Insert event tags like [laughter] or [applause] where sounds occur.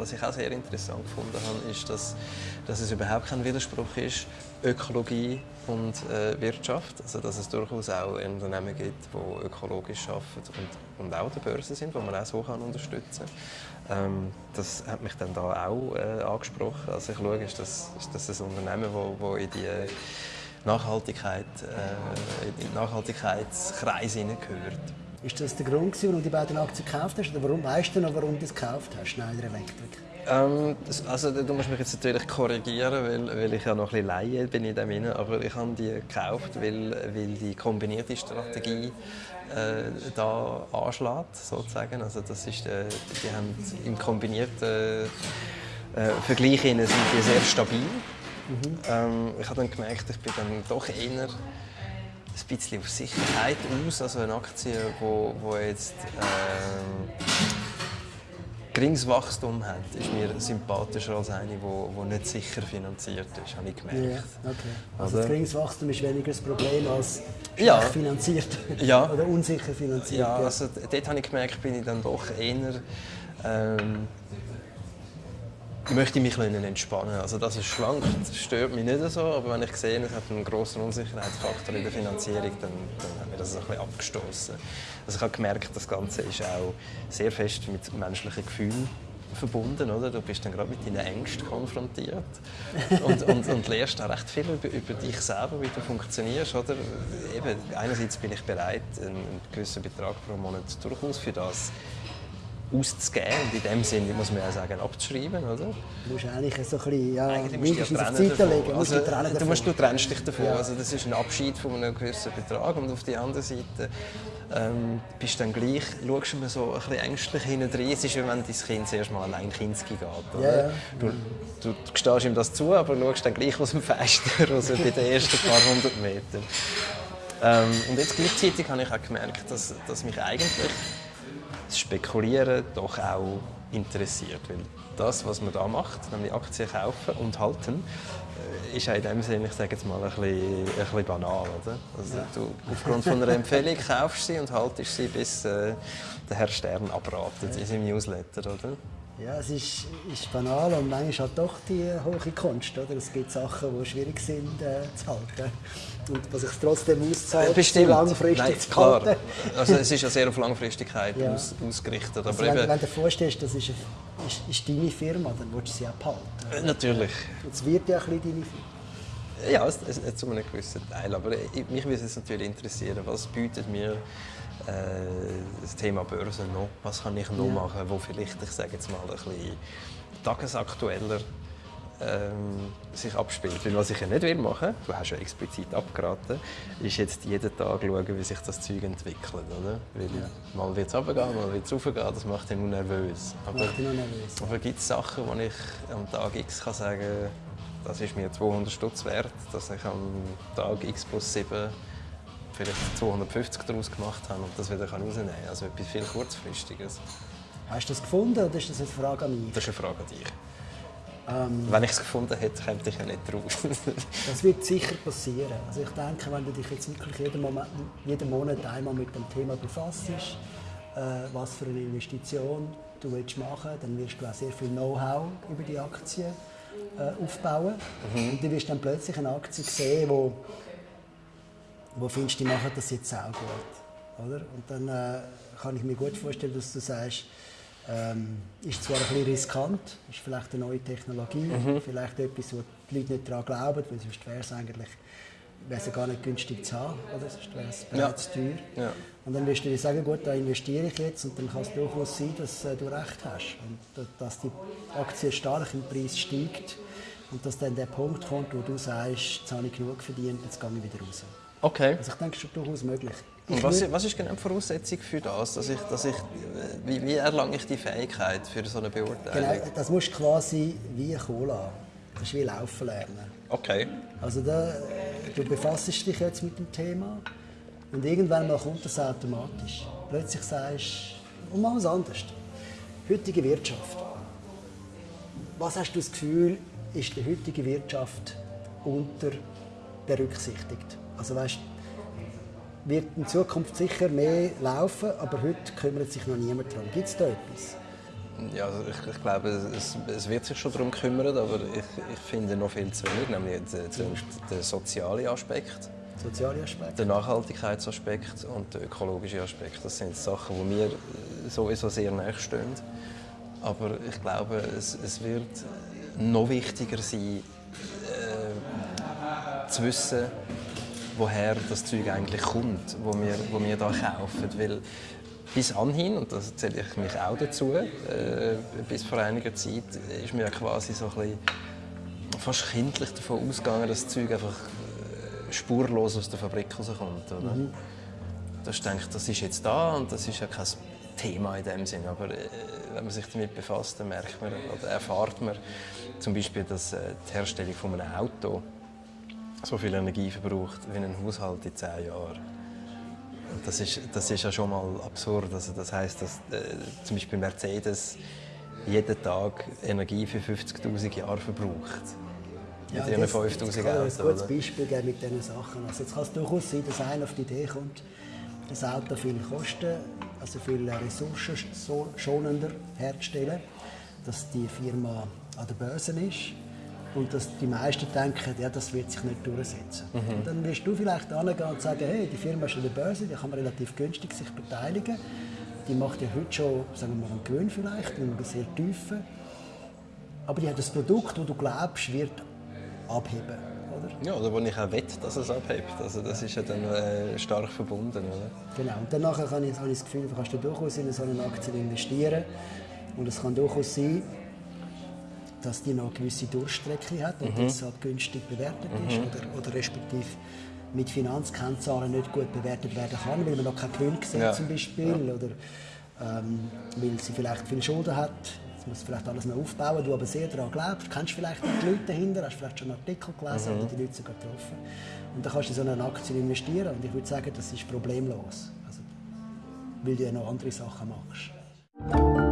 was ich auch sehr interessant gefunden habe, ist, dass, dass es überhaupt kein Widerspruch ist, Ökologie und äh, Wirtschaft. Also, dass es durchaus auch Unternehmen gibt, die ökologisch arbeiten und, und auch an der Börse sind, die man auch so unterstützen kann. Ähm, das hat mich dann da auch äh, angesprochen. Also ich schaue, ist das, ist das ein Unternehmen, das in die Nachhaltigkeit, äh, in den Nachhaltigkeitskreis hineingehört. Ist das der Grund, warum du die beiden Aktien gekauft hast? Oder warum weißt du noch, warum du es gekauft hast, Schneider Electric? Ähm, also du musst mich jetzt natürlich korrigieren, weil, weil ich ja noch ein bisschen Laie bin in dem Sinne, aber ich habe die gekauft, weil, weil die kombinierte Strategie äh, da anschlägt, sozusagen. Also das ist, äh, die haben im kombinierten äh, Vergleich sind die sehr stabil. Mhm. Ähm, ich habe dann gemerkt, ich bin dann doch eher ein bisschen auf Sicherheit aus. Also eine Aktie, wo, wo jetzt äh, geringes Wachstum hat, ist mir sympathischer als eine, die nicht sicher finanziert ist, habe ich gemerkt. Ja, okay. Also Oder? geringes Wachstum ist weniger das Problem als ja. finanziert ja. [laughs] oder unsicher finanziert. Ja, also dort habe ich gemerkt, bin ich dann doch eher ähm, möchte mich entspannen. Also das ist schlank, das stört mich nicht so, aber wenn ich sehe, es hat einen grossen Unsicherheitsfaktor in der Finanzierung, dann, dann hat mir das ein bisschen abgestoßen. Also ich habe gemerkt, das Ganze ist auch sehr fest mit menschlichen Gefühlen verbunden. Oder? Du bist dann gerade mit deinen Ängsten konfrontiert und, und, und lernst auch recht viel über, über, dich selber, wie du funktionierst. Oder? Eben, einerseits bin ich bereit, einen gewissen Betrag pro Monat durchaus für das auszugeben und in dem Sinne muss man ja sagen, abzuschreiben, oder? Du musst eigentlich so ein bisschen, ja, eigentlich mindestens auf Zeit legen. Also, du, du, musst, du trennst dich davon. Ja. Also, das ist ein Abschied von einem gewissen Betrag und auf der anderen Seite ähm, bist du dann gleich, schaust du so ein bisschen ängstlich hinten Es ist, wie wenn dein Kind zuerst mal einen Kinski geht. Oder? Ja, Du, du, du gestehst ihm das zu, aber schaust dann gleich aus dem Fenster raus bei den ersten paar hundert Metern. Ähm, und jetzt gleichzeitig habe ich auch gemerkt, dass, dass mich eigentlich das Spekulieren doch auch interessiert. Weil das, was man da macht, nämlich Aktien kaufen und halten, äh, ist in dem Sinne, ich sage jetzt mal, ein bisschen, ein bisschen banal. Oder? Also ja. du, aufgrund von einer Empfehlung kaufst sie und haltest sie, bis äh, der Herr Stern abratet in seinem Newsletter. Oder? Ja, es ist, ist banal und manchmal halt doch die hohe Kunst. Oder? Es gibt Sachen, die schwierig sind äh, zu halten. Und was sich trotzdem auszahlt, Bestimmt. langfristig Nein, zu klar. halten. Also es ist ja sehr auf Langfristigkeit ja. aus, ausgerichtet. Aber also wenn, wenn, du dir vorstellst, das ist, eine, ist, ist, deine Firma, dann willst du sie auch behalten. Äh, natürlich. Es wird ja ein bisschen deine Firma. Ja, es, es, zu einem gewissen Teil. Aber mich würde es natürlich interessieren, was bietet mir äh, das Thema Börse noch? Was kann ich noch ja. machen, wo vielleicht, ich sage jetzt mal, ein bisschen tagesaktueller ähm, sich abspielt. Weil was ich ja nicht will machen, du hast ja explizit abgeraten, ist jetzt jeden Tag schauen, wie sich das Zeug entwickelt. Oder? Weil ja. mal wird es runtergehen, mal wird es raufgehen, das macht dich nur nervös. Aber, macht dich nur nervös. aber gibt es Sachen, wo ich am Tag X kann sagen das ist mir 200 Stutz wert, dass ich am Tag X plus 7 vielleicht 250 daraus gemacht habe und das wieder rausnehmen kann. Also etwas viel kurzfristiges. Hast du das gefunden oder ist das eine Frage an mich? Das ist eine Frage an dich. Ähm, wenn ich es gefunden hätte, käme ich ja nicht drauf. [laughs] das wird sicher passieren. Also ich denke, wenn du dich jetzt wirklich jeden, Moment, jeden Monat einmal mit dem Thema befasst, äh, was für eine Investition du willst machen dann wirst du auch sehr viel Know-how über die Aktie äh, aufbauen. Mhm. Und du wirst dann plötzlich eine Aktie sehen, wo wo findest du, die machen das jetzt auch gut. Oder? Und dann äh, kann ich mir gut vorstellen, dass du sagst, ähm, ist zwar ein bisschen riskant, ist vielleicht eine neue Technologie, mhm. vielleicht etwas, wo die Leute nicht daran glauben, weil sonst wäre es eigentlich wäre es gar nicht günstig zu haben, oder? sonst wäre es bereits ja. teuer. Ja. Und dann wirst du dir sagen, gut, da investiere ich jetzt und dann kann es durchaus sein, dass äh, du recht hast und dass die Aktie stark im Preis steigt und dass dann der Punkt kommt, wo du sagst, jetzt habe ich genug verdient, jetzt gehe ich wieder raus. Okay. Also ich denke, es ist durchaus möglich. Und was, was ist genau die Voraussetzung für das? Dass ich, dass ich, wie, wie erlange ich die Fähigkeit für so eine Beurteilung? Genau, das musst du quasi wie Cola. Das ist wie Laufen lernen. Okay. Also da, du befasst dich jetzt mit dem Thema und irgendwann mal kommt das automatisch. Plötzlich sagst du, und mal was anderes. Heutige Wirtschaft. Was hast du das Gefühl, ist die heutige Wirtschaft unter berücksichtigt? Also weißt, wird in Zukunft sicher mehr laufen, aber heute kümmert sich noch niemand darum. Gibt es da etwas? Ja, also ich, ich, glaube, es, es, wird sich schon darum kümmern, aber ich, ich finde noch viel zu wenig, nämlich den, den sozialen Aspekt. Soziale Aspekt. Der Nachhaltigkeitsaspekt und der ökologische Aspekt. Das sind Sachen, die mir sowieso sehr nahe stehen. Aber ich glaube, es, es wird noch wichtiger sein, äh, zu wissen, woher das Zeug eigentlich kommt, wo wir, wo wir da kaufen. Weil bis anhin, und das zähle ich mich auch dazu, äh, bis vor einiger Zeit ist mir quasi so ein bisschen fast kindlich davon ausgegangen, dass das Zeug einfach äh, spurlos aus der Fabrik rauskommt. Oder? Mhm. Das denke das ist jetzt da und das ist ja kein Thema in dem Sinn. Aber äh, wenn man sich damit befasst, dann merkt man oder erfahrt man zum Beispiel, dass äh, die Herstellung von einem Auto so viel Energie verbraucht wie ein Haushalt in zehn Jahren. Das ist, das ist ja schon mal absurd. Also das heißt, dass äh, zum Beispiel Mercedes jeden Tag Energie für 50.000 Jahre verbraucht. Ja, mit ihren 5000 Autos. Ich kann ein gutes Beispiel geben mit diesen Sachen. Also jetzt kann es durchaus sein, dass einer auf die Idee kommt, das Auto viel kosten, also viel ressourcenschonender herzustellen, dass die Firma an der Börse ist und dass die meisten denken, ja, das wird sich nicht durchsetzen. Mhm. Dann wirst du vielleicht angehen und sagen, hey, die Firma ist an der Börse, die kann man relativ günstig sich beteiligen. Die macht ja heute schon, sagen wir mal, einen Gewinn vielleicht, einen sehr tiefen. Aber die hat das Produkt, das du glaubst, wird abheben. Oder? Ja, oder wo ich auch wette, dass es abhebt. Also das ist ja dann äh, stark verbunden. Oder? Genau. Und dann habe ich, habe ich das Gefühl, du kannst du durchaus in so eine Aktie investieren. Und es kann durchaus sein, dass die noch eine gewisse Durchstrecke hat und mhm. deshalb günstig bewertet ist mhm. oder, oder respektive mit Finanzkennzahlen nicht gut bewertet werden kann, weil man noch keinen Gewinn sieht ja. zum Beispiel ja. oder ähm, weil sie vielleicht viel Schulden hat. Jetzt muss vielleicht alles noch aufbauen, du aber sehr daran glaubst. Du kennst vielleicht die Leute dahinter, hast vielleicht schon einen Artikel gelesen mhm. oder die Leute sogar getroffen. Und dann kannst du in so eine Aktie investieren und ich würde sagen, das ist problemlos. Also, weil du ja noch andere Sachen machst.